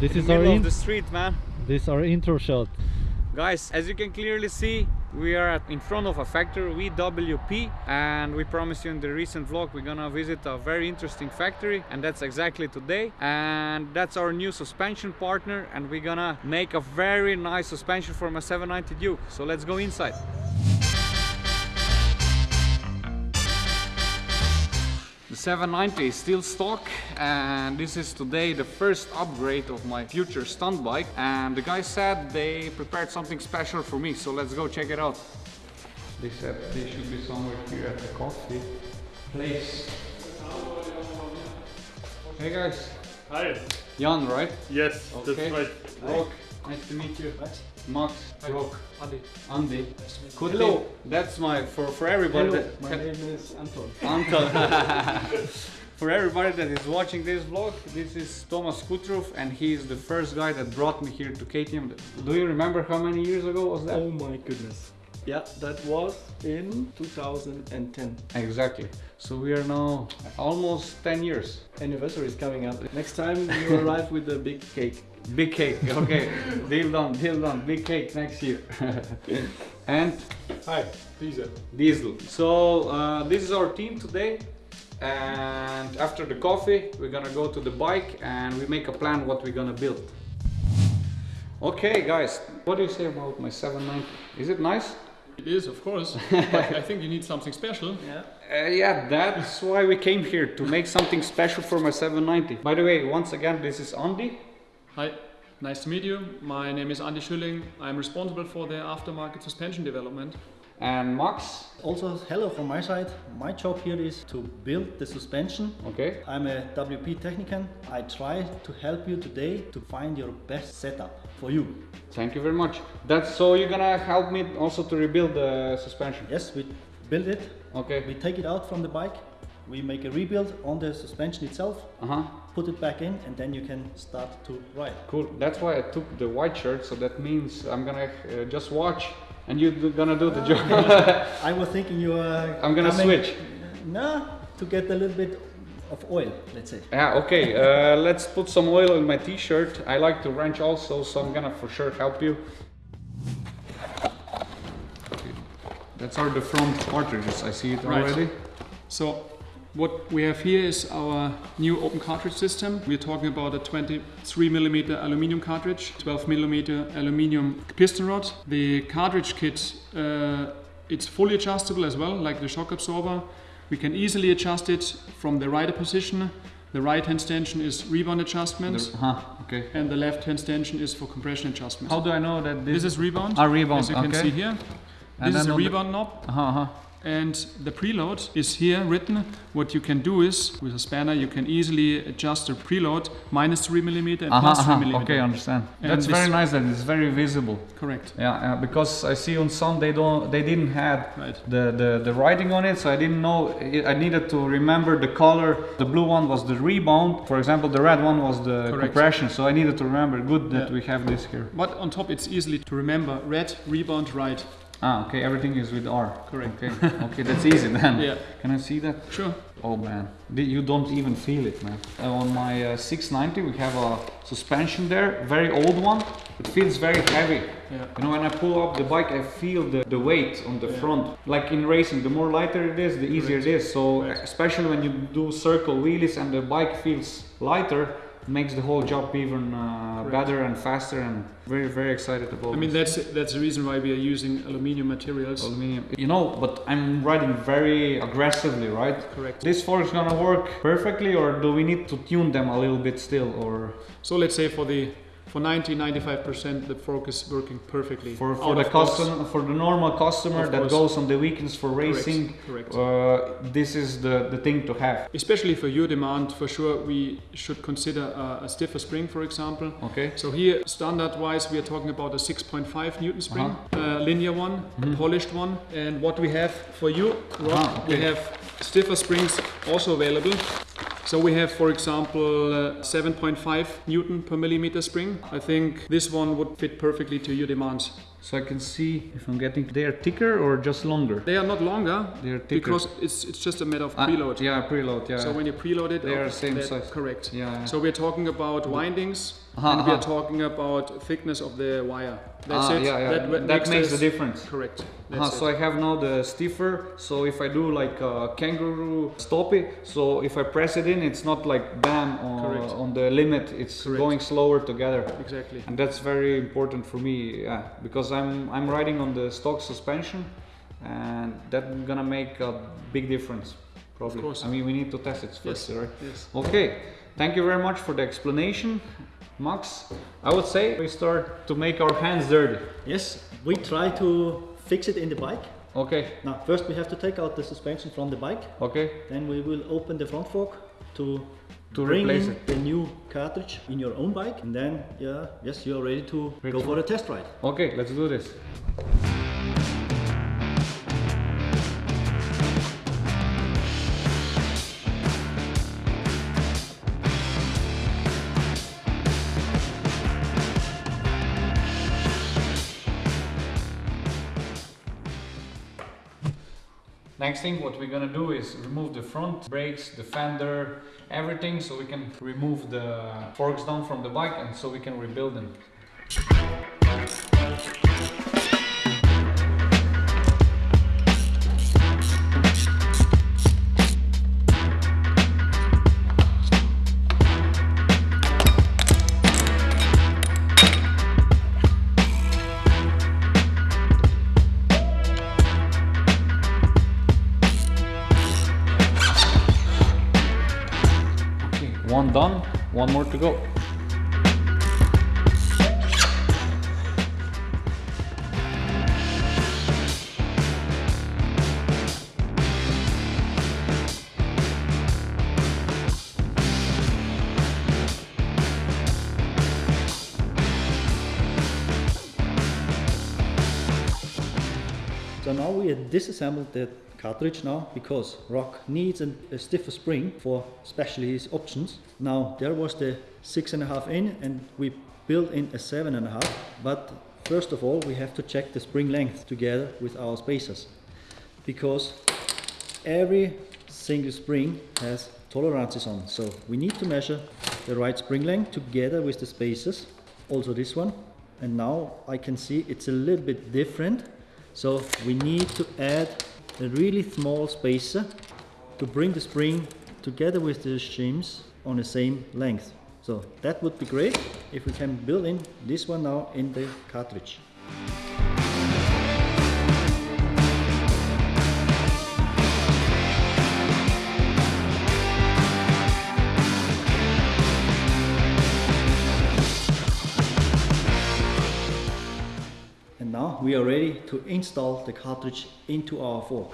this In is our middle in of the street, man. this our intro shot. Guys, as you can clearly see, we are in front of a factory, VWP, and we promised you in the recent vlog we're gonna visit a very interesting factory, and that's exactly today. And that's our new suspension partner, and we're gonna make a very nice suspension for my 790 Duke. So let's go inside. The 790 is still stock and this is today the first upgrade of my future stunt bike and the guy said they prepared something special for me so let's go check it out. They said they should be somewhere here at the coffee place. Hey guys, Hi. Jan right? Yes, Okay. that's right. Rok, nice to meet you. Max, Rock, Andy. Andy. Could Hello. be- That's my, for, for everybody Hello, that... my name is Anton. Uncle. For everybody that is watching this vlog, this is Thomas Kuttruf and he is the first guy that brought me here to KTM. Do you remember how many years ago was that? Oh my goodness. Yeah, that was in 2010. Exactly. So we are now almost 10 years. Anniversary is coming up. Next time you arrive with a big cake. Big cake, okay. deal done, deal done. Big cake next year. and Hi, Diesel. Diesel. So uh, this is our team today. And after the coffee, we're gonna go to the bike and we make a plan what we're gonna build. Okay, guys, what do you say about my 790? Is it nice? It is, of course, but I think you need something special. Yeah. Uh, yeah, that's why we came here to make something special for my 790. By the way, once again, this is Andy. Hi, nice to meet you. My name is Andy Schülling. I'm responsible for the aftermarket suspension development. and Max. Also, hello from my side. My job here is to build the suspension. Okay. I'm a WP technician. I try to help you today to find your best setup for you. Thank you very much. That's so you're gonna help me also to rebuild the suspension. Yes, we build it. Okay. We take it out from the bike. We make a rebuild on the suspension itself. Uh huh. Put it back in, and then you can start to ride. Cool. That's why I took the white shirt. So that means I'm gonna uh, just watch, and you're gonna do the job. I was thinking you are. I'm gonna coming- switch. No, to get a little bit of oil, let's say. yeah. Okay. Uh, let's put some oil in my t-shirt. I like to wrench also, so I'm gonna for sure help you. Okay. That's our the front cartridges. I see it Right. already. So, what we have here is our new open cartridge system. We're talking about a 23 millimeter aluminium cartridge, 12 millimeter aluminium piston rod. The cartridge kit, uh, it's fully adjustable as well, like the shock absorber. We can easily adjust it from the rider position. The right hand tension is rebound adjustment, The- huh. Okay. and the left hand tension is for compression adjustment. How do I know that this, This is rebound. Ah, rebound, As you can see here. And this is a on the- rebound knob. Uh-huh, uh-huh. And the preload is here written. What you can do is, with a spanner, you can easily adjust the preload minus 3 millimeter and Uh-huh, plus 3 uh-huh. millimeter. Okay, understand. And That's very nice that it's very visible. Correct. Yeah, yeah, because I see on some they don't they didn't have Right. the, the the writing on it, so I didn't know. I I needed to remember the color. The blue one was the rebound, for example. The red one was the Correct. compression. So I needed to remember. Good that Yeah. we have this here. But on top, it's easily to remember red, rebound, right. Ah, okay. Everything is with R. Correct. Okay, okay, that's easy then. Yeah. Can I see that? Sure. Oh man, you don't even feel it, man. Uh, on my uh, 690, we have a suspension there, very old one. It feels very heavy. Yeah. You know, when I pull up the bike, I feel the, the weight on the front. Like in racing, the more lighter it is, the easier it is. So, Right. especially when you do circle wheelies and the bike feels lighter, makes the whole job even uh, better and faster. And very, very excited about. I mean, this. that's that's the reason why we are using aluminium materials. Aluminium. You know, but I'm riding very aggressively, right? Correct. This fork is gonna work perfectly, or do we need to tune them a little bit still, or So let's say for the for 90 95% the fork is working perfectly. for, for the customer, for the normal customer Of that course. goes on the weekends for racing? Correct. Uh, this is the, the thing to have. Especially for your demand, for sure, we should consider a, a stiffer spring, for example. Okay. So here, standard-wise, we are talking about a 6.5 Newton spring, uh linear one, a polished one. And what we have for you, Rob, we okay. have stiffer springs also available. So we have, for example, uh, 7.5 Newton per millimeter spring. I think this one would fit perfectly to your demands. So I can see if I'm getting, they are thicker or just longer? They are not longer They are thicker. because it's it's just a matter of Ah, preload. yeah, preload, yeah. So when you preload it, They are same size. Correct. Yeah, yeah. So we're talking about windings, Aha, and we are talking about thickness of the wire. That's ah, it. yeah, yeah. That, That, makes the difference. Correct. Uh-huh, so. I have now the stiffer. So if I do like a kangaroo stoppie, so if I press it in, it's not like bam on, on the limit. It's Correct. going slower together, exactly. and that's very important for me. Yeah, because I'm I'm riding on the stock suspension, and that's gonna make a big difference. Probably. Of course. I mean, we need to test it first, Yes. right? Yes. Okay. Thank you very much for the explanation, Max. I would say we start to make our hands dirty. Yes, we try to fix it in the bike. Okay. Now, first we have to take out the suspension from the bike. Okay. Then we will open the front fork to To bring replace in it. the new cartridge in your own bike. And then, yeah, yes, you are ready to go for a test ride. Okay, let's do this. Next thing what we're gonna do is remove the front brakes, the fender, everything so we can remove the forks down from the bike and so we can rebuild them. So now we have disassembled the cartridge now because Rok needs an, a stiffer spring for especially his options. Now there was the six and a half in and we built in a seven and a half but first of all we have to check the spring length together with our spacers because every single spring has tolerances on. So we need to measure the right spring length together with the spacers also this one. And now I can see it's a little bit different so we need to add a really small spacer to bring the spring together with the shims on the same length. So that would be great if we can build in this one now in the cartridge. We are ready to install the cartridge into our fork.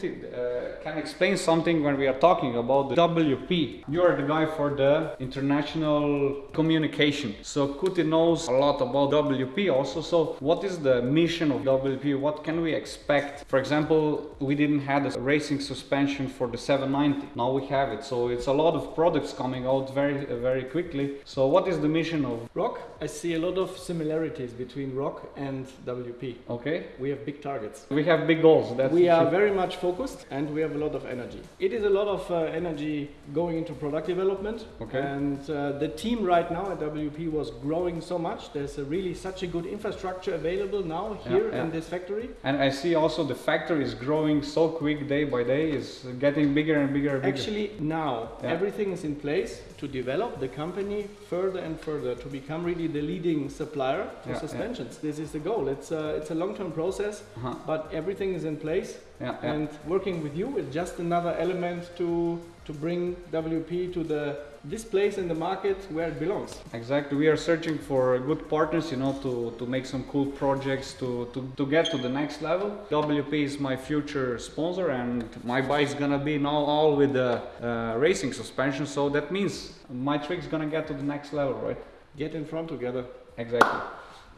Maybe Kuti uh, can explain something when we are talking about the WP. You are the guy for the international communication. So Kuti knows a lot about WP also. So what is the mission of WP? What can we expect? For example, we didn't have a racing suspension for the 790. Now we have it. So it's a lot of products coming out very, very quickly. So what is the mission of? Rok, I see a lot of similarities between Rok and WP. Okay. We have big targets. We have big goals. That's we are very much focused and we have a lot of energy. It is a lot of uh, energy going into product development. Okay. And uh, the team right now at WP was growing so much. There's a really such a good infrastructure available now here yeah. in this factory. And I see also the factory is growing so quick day by day, It's getting bigger and bigger and bigger. Actually, now Yeah. everything is in place to develop the company further and further to become really the leading supplier for suspensions. This is the goal. It's a, it's a long-term process, Uh-huh. but everything is in place. And working with you is just another element to to bring WP to the this place in the market where it belongs. Exactly. We are searching for good partners, you know, to, to make some cool projects to, to, to get to the next level. WP is my future sponsor, and my bike is gonna be now all with the uh, racing suspension. So that means my trick's gonna get to the next level, right? Get in front together. Exactly.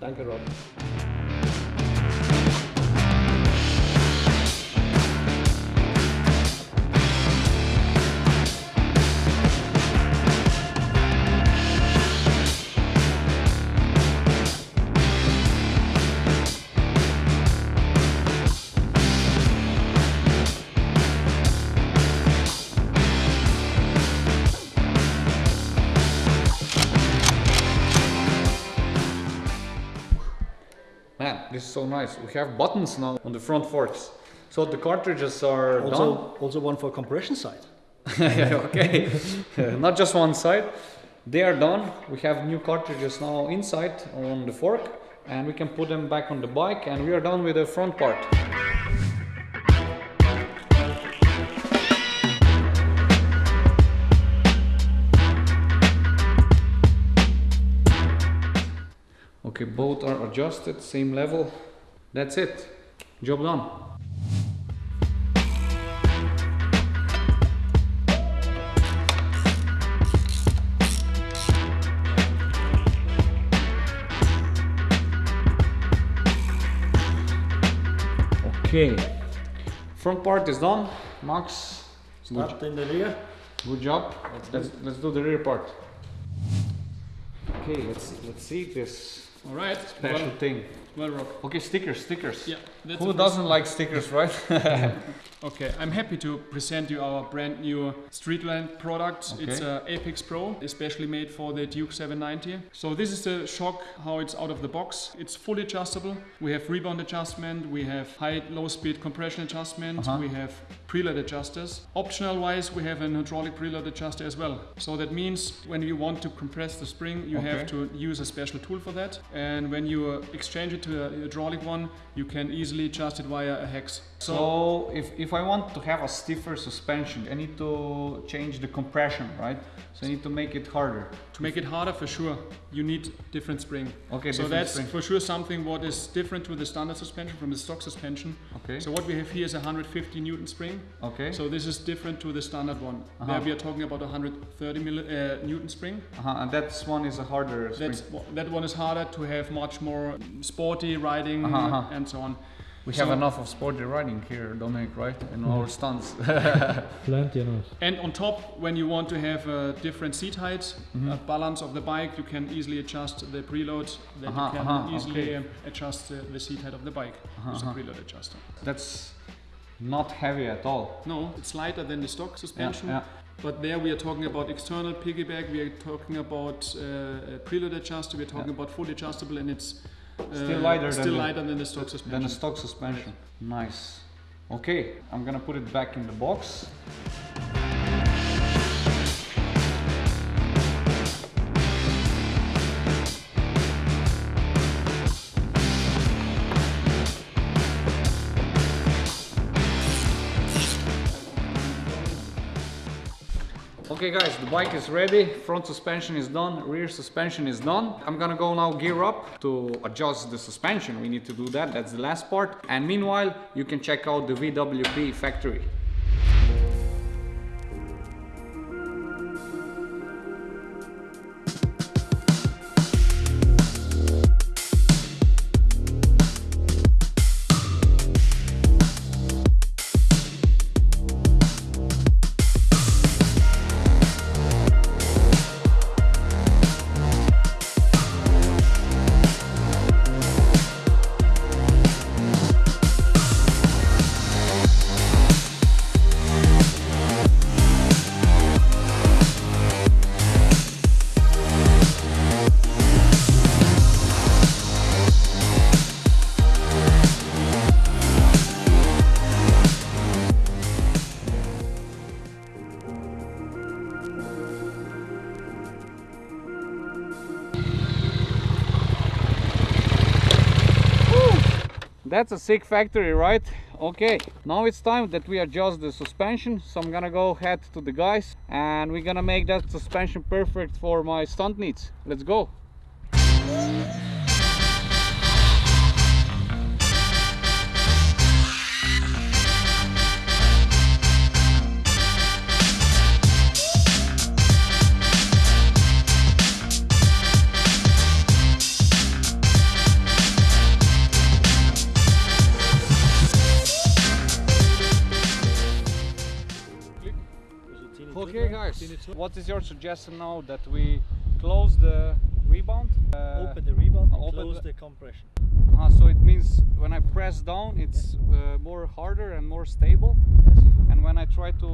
Danke, Rob. So nice. We have buttons now on the front forks. So the cartridges are Also, also one for compression side. okay. Not just one side. They are done. We have new cartridges now inside on the fork and we can put them back on the bike and we are done with the front part. Both are adjusted, same level. That's it. Job done. Okay, front part is done. Max, Start in the rear. good job. Let's, let's do the rear part. Okay, let's let's see this All right. special Well, thing. well, Rob. Okay, stickers, stickers. Yeah. That's Who doesn't like stickers, right? Okay, I'm happy to present you our brand new Streetland product. Okay. It's a Apex Pro, especially made for the Duke 790. So this is the shock how it's out of the box. It's fully adjustable. We have rebound adjustment, we have high low speed compression adjustment, Uh-huh. we have preload adjusters. Optional wise, we have an hydraulic preload adjuster as well. So that means when you want to compress the spring, you have to use a special tool for that. And when you uh, exchange it to a hydraulic one, you can easily adjust it via a hex. So if, if I want to have a stiffer suspension, I need to change the compression, right? So I need to make it harder. To make it harder, for sure, you need different spring. Okay, so that's spring. for sure something what is different to the standard suspension from the stock suspension. Okay. So what we have here is 150 newton spring. Okay. So this is different to the standard one. Uh-huh. There we are talking about 130 milli, uh, newton spring. uh-huh, and that's one is a harder spring. That's that one is harder to have much more sporty riding Uh-huh, uh-huh. and so on. We so- have enough of sporty riding here, Dominic, right? In our stunts. Plenty enough. And on top, when you want to have a different seat height, Mhm. a balance of the bike, you can easily adjust the preload. That Uh-huh, you can uh-huh, easily okay. adjust the, the seat height of the bike Uh-huh, with uh-huh. a preload adjuster. That's not heavy at all. No, it's lighter than the stock suspension. yeah. But there we are talking about external piggyback. We are talking about uh, a preload adjuster. We are talking about fully adjustable, and it's uh, Still lighter uh, still than the- than the stock suspension. a stock suspension. Nice. Okay, I'm gonna put it back in the box. Okay guys, the bike is ready, front suspension is done, rear suspension is done. I'm gonna go now gear up to adjust the suspension, we need to do that, that's the last part. And meanwhile, you can check out the VWP factory. That's a sick factory, right? Okay, now it's time that we adjust the suspension. So I'm gonna go head to the guys and we're gonna make that suspension perfect for my stunt needs. Let's go. What is your suggestion now that we close the rebound? Uh, Open the rebound and open close the- the compression. ah, so it means when I press down it's uh, more harder and more stable Yes. and when I try to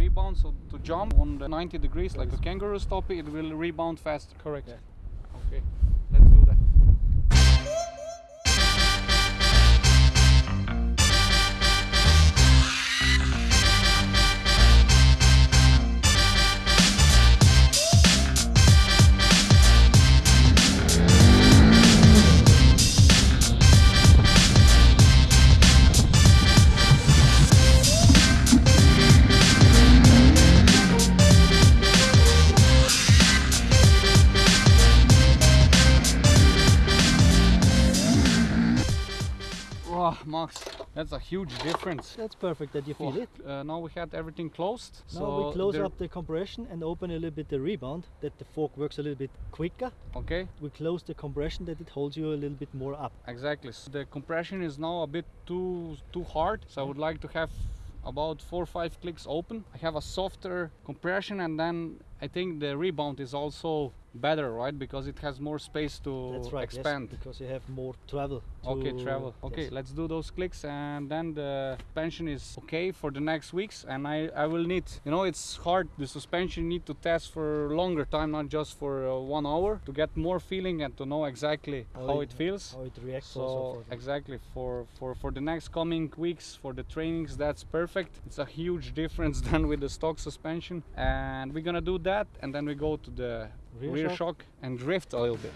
rebound, so to jump on the 90 degrees like a kangaroo stop it will rebound faster. Correct. Okay, let's do that. That's a huge difference. That's perfect that you feel it. Uh, now we had everything closed. Now so we close up the compression and open a little bit the rebound that the fork works a little bit quicker. Okay, We close the compression that it holds you a little bit more up. exactly. So the compression is now a bit too too hard. So I would like to have about four or five clicks open. I have a softer compression, and then I think the rebound is also better, right? Because it has more space to That's right. expand. Yes, because you have more travel. Okay, travel. Okay, yes. let's do those clicks and then the suspension is okay for the next weeks and I, I will need, you know, it's hard, the suspension need to test for longer time, not just for uh, one hour to get more feeling and to know exactly How how, it- it feels. How it reacts. So exactly for, for, for the next coming weeks for the trainings that's perfect. It's a huge difference than with the stock suspension and we're gonna do that and then we go to the Rear rear, shock. shock and drift a little bit.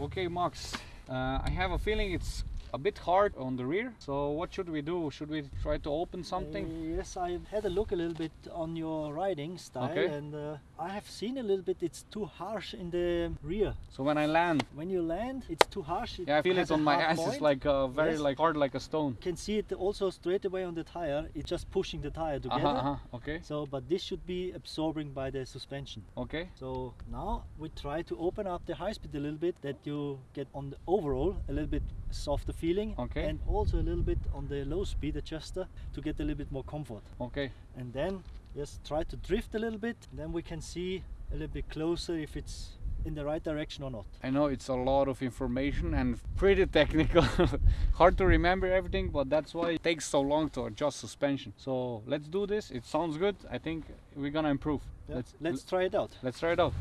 Okay, Max. Uh, I have a feeling it's a bit hard on the rear. So what should we do? Should we try to open something? Uh, yes, I had a look a little bit on your riding style, Okay. and uh, I have seen a little bit. It's too harsh in the rear. So when I land, When you land, it's too harsh. It yeah, I feel it on my ass. point. It's like uh, very Yes. like hard like a stone. You can see it also straight away on the tire. It's just pushing the tire together. Uh-huh, uh-huh. Okay, So, but this should be absorbing by the suspension. okay. So now we try to open up the high speed a little bit that you get on the overall a little bit softer feeling Okay. and also a little bit on the low speed adjuster to get a little bit more comfort. Okay, And then just try to drift a little bit, then we can see a little bit closer if it's in the right direction or not. I know it's a lot of information and pretty technical. Hard to remember everything, but that's why it takes so long to adjust suspension. So let's do this. It sounds good. I think we're gonna improve. Yeah, Let's let's try it out. let's try it out.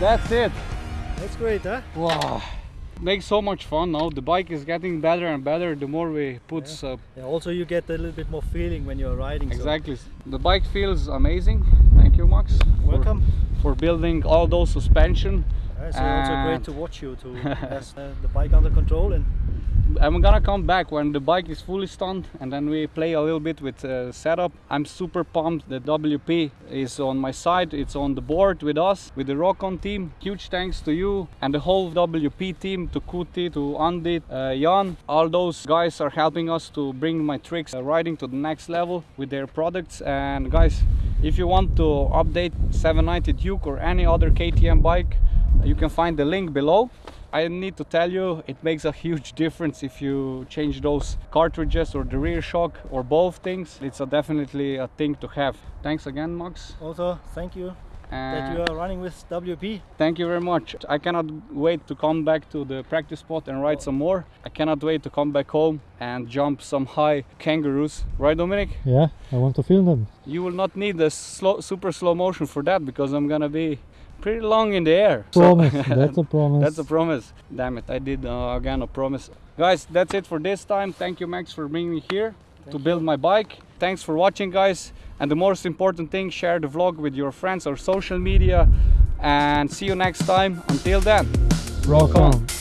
That's it. That's great, huh? Wow. Makes so much fun now. The bike is getting better and better the more we put uh, Yeah, also you get a little bit more feeling when you're riding. so- exactly. The bike feels amazing. Thank you Max. for- Welcome. For, building all those suspension. So also great to watch you to have uh, the bike under control and I'm gonna come back when the bike is fully stunned and then we play a little bit with uh, setup. I'm super pumped that WP is on my side. It's on the board with us, with the Rockon team. Huge thanks to you and the whole WP team, to Kuti, to Andy, uh, Jan. All those guys are helping us to bring my tricks uh, riding to the next level with their products. And guys, if you want to update 790 Duke or any other KTM bike, you can find the link below. I need to tell you, it makes a huge difference if you change those cartridges or the rear shock or both things. It's a definitely a thing to have. Thanks again, Max. Also, thank you that you are running with WP. thank you very much. I cannot wait to come back to the practice spot and ride some more. I cannot wait to come back home and jump some high kangaroos. Right, Dominic? Yeah, I want to film them. You will not need the slow, super slow motion for that because I'm gonna be pretty long in the air. So- Promise, that's a promise. That's a promise. Damn it, I did uh, again a promise. Guys, that's it for this time. Thank you, Max, for bringing me here to build my bike. Thanks for watching, guys. And the most important thing, share the vlog with your friends or social media. And see you next time. Until then, Rock on.